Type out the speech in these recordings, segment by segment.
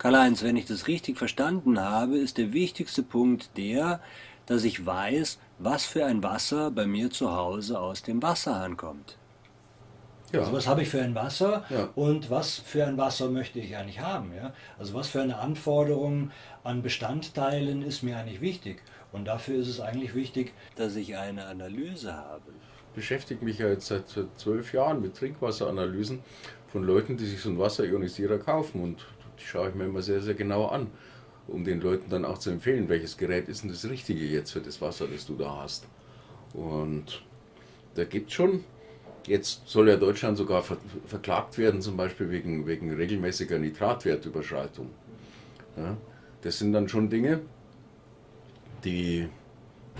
Karl-Heinz, wenn ich das richtig verstanden habe, ist der wichtigste Punkt der, dass ich weiß, was für ein Wasser bei mir zu Hause aus dem Wasserhahn kommt. Ja. Also was habe ich für ein Wasser ja. und was für ein Wasser möchte ich eigentlich haben. Ja? Also was für eine Anforderung an Bestandteilen ist mir eigentlich wichtig. Und dafür ist es eigentlich wichtig, dass ich eine Analyse habe. Ich beschäftige mich ja jetzt seit zwölf Jahren mit Trinkwasseranalysen von Leuten, die sich so einen Wasserionisierer kaufen. Und die schaue ich mir immer sehr, sehr genau an, um den Leuten dann auch zu empfehlen, welches Gerät ist denn das Richtige jetzt für das Wasser, das du da hast. Und da gibt es schon Jetzt soll ja Deutschland sogar ver verklagt werden, zum Beispiel wegen, wegen regelmäßiger Nitratwertüberschreitung. Ja, das sind dann schon Dinge, die,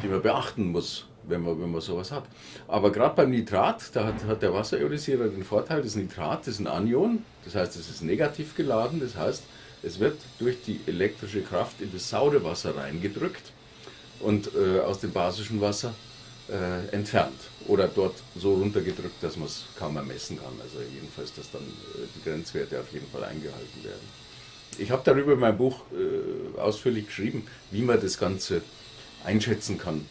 die man beachten muss, wenn man, wenn man sowas hat. Aber gerade beim Nitrat, da hat, hat der Wasserionisierer den Vorteil, das Nitrat ist ein Anion, das heißt, es ist negativ geladen, das heißt, es wird durch die elektrische Kraft in das saure Wasser reingedrückt und äh, aus dem basischen Wasser äh, entfernt oder dort so runtergedrückt, dass man es kaum ermessen kann. Also jedenfalls, dass dann äh, die Grenzwerte auf jeden Fall eingehalten werden. Ich habe darüber in meinem Buch äh, ausführlich geschrieben, wie man das Ganze einschätzen kann,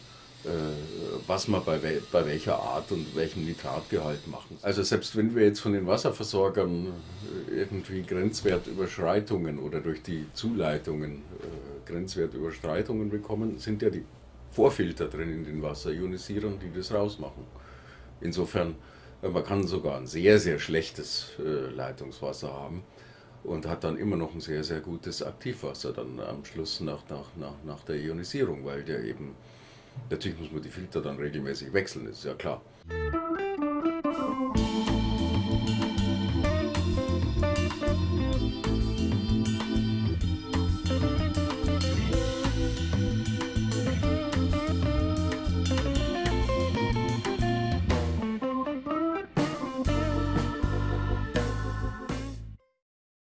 was man bei, we bei welcher Art und welchem Nitratgehalt machen. Also selbst wenn wir jetzt von den Wasserversorgern äh, irgendwie Grenzwertüberschreitungen oder durch die Zuleitungen äh, Grenzwertüberschreitungen bekommen, sind ja die Vorfilter drin in den Wasserionisierern, die das rausmachen. Insofern, äh, man kann sogar ein sehr, sehr schlechtes äh, Leitungswasser haben und hat dann immer noch ein sehr, sehr gutes Aktivwasser dann am Schluss nach, nach, nach, nach der Ionisierung, weil der eben, natürlich muss man die Filter dann regelmäßig wechseln, ist ja klar.